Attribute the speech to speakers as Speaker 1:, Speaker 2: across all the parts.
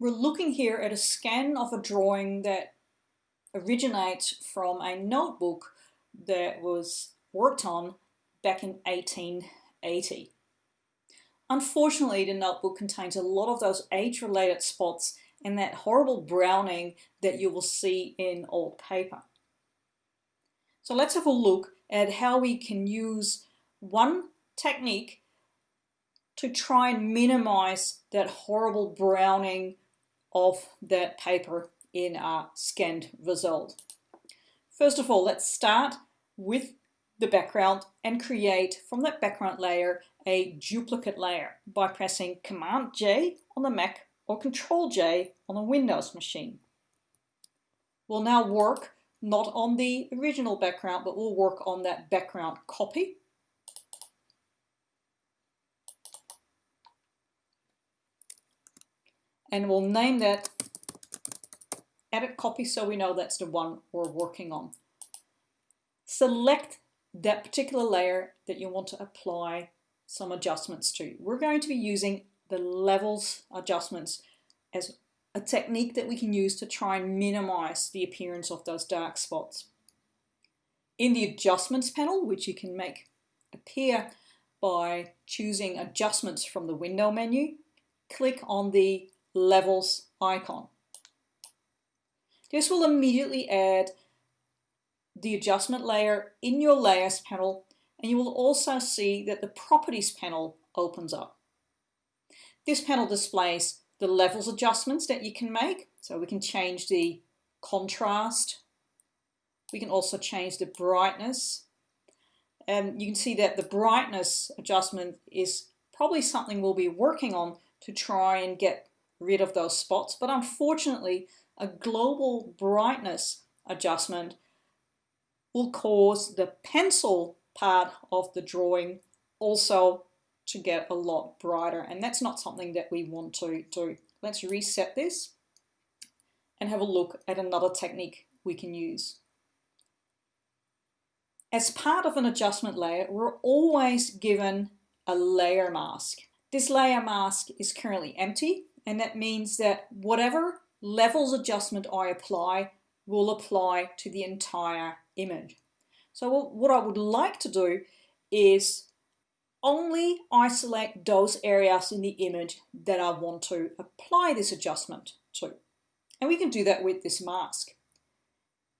Speaker 1: We're looking here at a scan of a drawing that originates from a notebook that was worked on back in 1880. Unfortunately, the notebook contains a lot of those age-related spots and that horrible browning that you will see in old paper. So let's have a look at how we can use one technique to try and minimize that horrible browning of that paper in our scanned result. First of all, let's start with the background and create from that background layer a duplicate layer by pressing Command J on the Mac or Control J on a Windows machine. We'll now work not on the original background, but we'll work on that background copy. And we'll name that edit copy so we know that's the one we're working on. Select that particular layer that you want to apply some adjustments to. We're going to be using the levels adjustments as a technique that we can use to try and minimize the appearance of those dark spots. In the adjustments panel, which you can make appear by choosing adjustments from the window menu, click on the levels icon. This will immediately add the adjustment layer in your layers panel and you will also see that the properties panel opens up. This panel displays the levels adjustments that you can make. So we can change the contrast. We can also change the brightness. And you can see that the brightness adjustment is probably something we'll be working on to try and get rid of those spots. But unfortunately, a global brightness adjustment will cause the pencil part of the drawing also to get a lot brighter and that's not something that we want to do. Let's reset this and have a look at another technique we can use. As part of an adjustment layer, we're always given a layer mask. This layer mask is currently empty and that means that whatever levels adjustment I apply will apply to the entire image. So what I would like to do is only I select those areas in the image that I want to apply this adjustment to. And we can do that with this mask.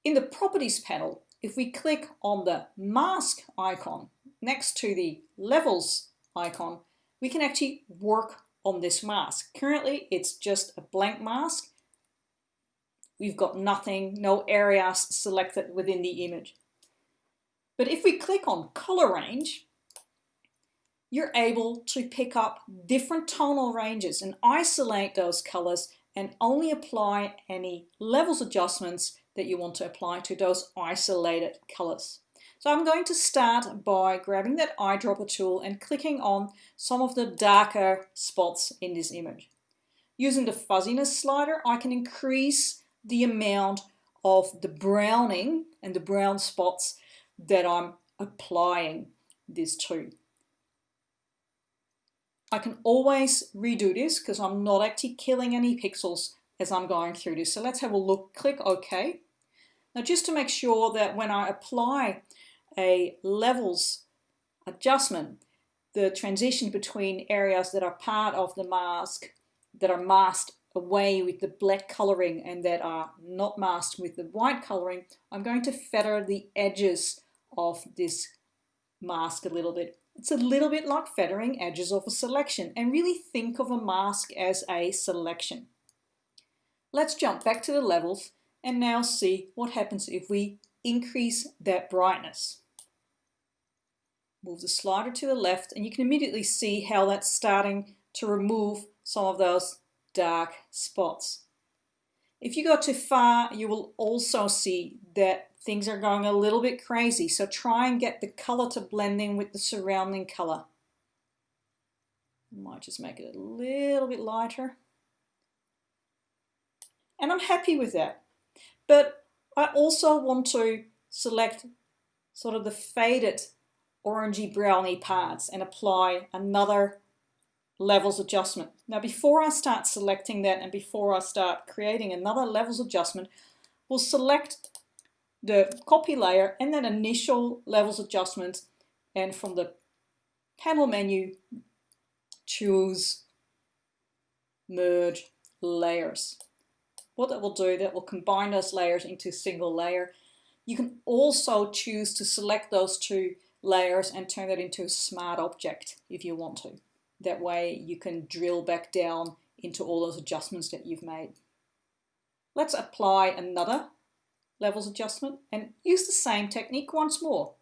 Speaker 1: In the properties panel, if we click on the mask icon next to the levels icon, we can actually work on this mask. Currently, it's just a blank mask. We've got nothing, no areas selected within the image. But if we click on color range, you're able to pick up different tonal ranges and isolate those colors and only apply any levels adjustments that you want to apply to those isolated colors. So I'm going to start by grabbing that eyedropper tool and clicking on some of the darker spots in this image. Using the fuzziness slider, I can increase the amount of the browning and the brown spots that I'm applying this to. I can always redo this because I'm not actually killing any pixels as I'm going through this. So let's have a look, click OK. Now just to make sure that when I apply a levels adjustment, the transition between areas that are part of the mask that are masked away with the black coloring and that are not masked with the white coloring, I'm going to feather the edges of this mask a little bit. It's a little bit like feathering edges of a selection and really think of a mask as a selection. Let's jump back to the levels and now see what happens if we increase that brightness. Move the slider to the left and you can immediately see how that's starting to remove some of those dark spots. If you go too far, you will also see that things are going a little bit crazy. So try and get the color to blend in with the surrounding color. Might just make it a little bit lighter. And I'm happy with that. But I also want to select sort of the faded orangey browny parts and apply another levels adjustment. Now before I start selecting that and before I start creating another levels adjustment, we'll select the copy layer and then initial levels adjustment and from the panel menu choose merge layers. What that will do, that will combine those layers into a single layer. You can also choose to select those two layers and turn that into a smart object if you want to. That way you can drill back down into all those adjustments that you've made. Let's apply another levels adjustment and use the same technique once more.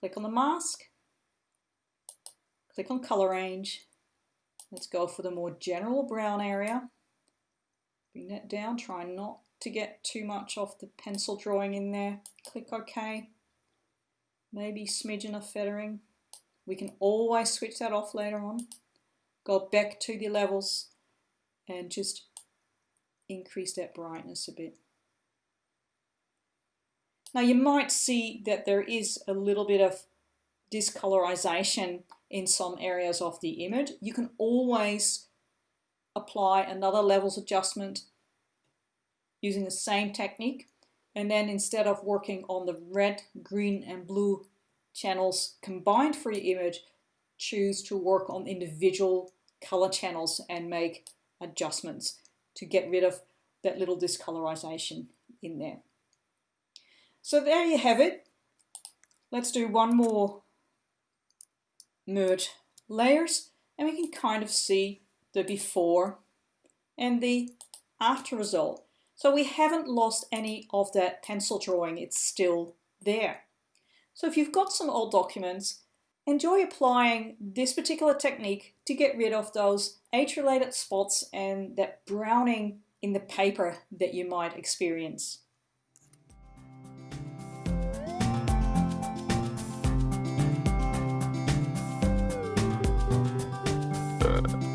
Speaker 1: Click on the mask, click on color range. Let's go for the more general brown area. Bring that down, try not to get too much of the pencil drawing in there. Click OK. Maybe smidgen of feathering. We can always switch that off later on. Go back to the levels and just increase that brightness a bit. Now you might see that there is a little bit of discolorization in some areas of the image. You can always apply another levels adjustment using the same technique and then instead of working on the red, green and blue channels combined for your image, choose to work on individual color channels and make adjustments to get rid of that little discolorization in there. So there you have it. Let's do one more merge layers and we can kind of see the before and the after result. So we haven't lost any of that pencil drawing, it's still there. So if you've got some old documents, enjoy applying this particular technique to get rid of those age-related spots and that browning in the paper that you might experience. Uh.